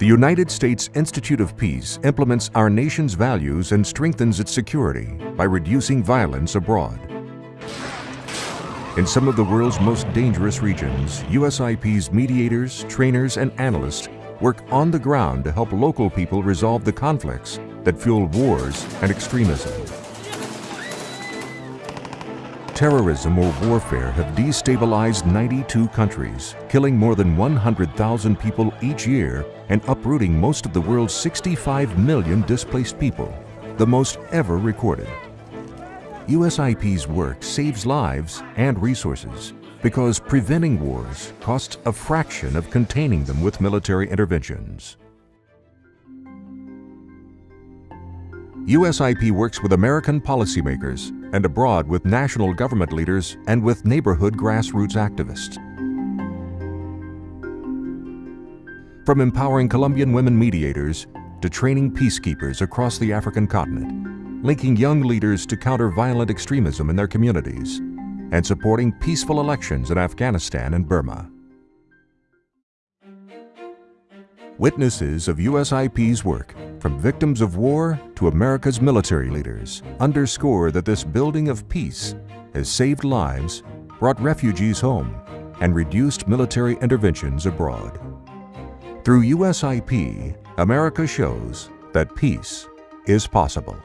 The United States Institute of Peace implements our nation's values and strengthens its security by reducing violence abroad. In some of the world's most dangerous regions, USIP's mediators, trainers, and analysts work on the ground to help local people resolve the conflicts that fuel wars and extremism. Terrorism or warfare have destabilized 92 countries, killing more than 100,000 people each year and uprooting most of the world's 65 million displaced people, the most ever recorded. USIP's work saves lives and resources because preventing wars costs a fraction of containing them with military interventions. USIP works with American policymakers and abroad with national government leaders and with neighborhood grassroots activists. From empowering Colombian women mediators to training peacekeepers across the African continent, linking young leaders to counter violent extremism in their communities, and supporting peaceful elections in Afghanistan and Burma. Witnesses of USIP's work, from victims of war to America's military leaders, underscore that this building of peace has saved lives, brought refugees home, and reduced military interventions abroad. Through USIP, America shows that peace is possible.